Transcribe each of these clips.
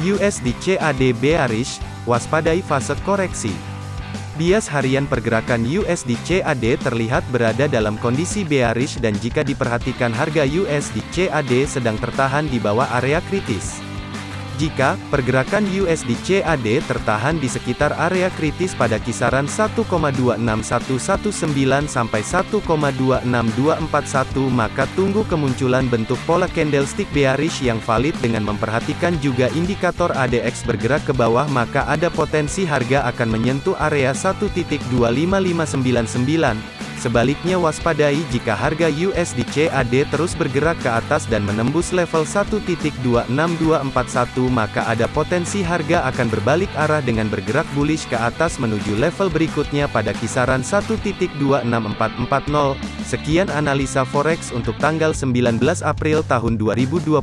USD CAD bearish, waspadai fase koreksi. Bias harian pergerakan USD CAD terlihat berada dalam kondisi bearish dan jika diperhatikan harga USD CAD sedang tertahan di bawah area kritis. Jika pergerakan USD CAD tertahan di sekitar area kritis pada kisaran 1,26119 sampai 1,26241 maka tunggu kemunculan bentuk pola candlestick bearish yang valid dengan memperhatikan juga indikator ADX bergerak ke bawah maka ada potensi harga akan menyentuh area 1.25599 Sebaliknya waspadai jika harga USD CAD terus bergerak ke atas dan menembus level 1.26241 maka ada potensi harga akan berbalik arah dengan bergerak bullish ke atas menuju level berikutnya pada kisaran 1.26440. Sekian analisa forex untuk tanggal 19 April tahun 2022.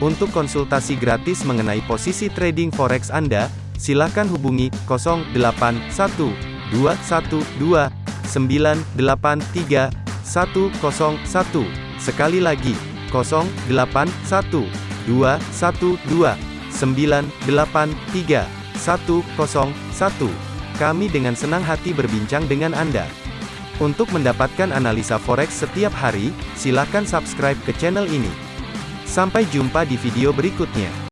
Untuk konsultasi gratis mengenai posisi trading forex Anda, silakan hubungi 081212 983 101. Sekali lagi, 081 212 983 101. Kami dengan senang hati berbincang dengan Anda. Untuk mendapatkan analisa forex setiap hari, silakan subscribe ke channel ini. Sampai jumpa di video berikutnya.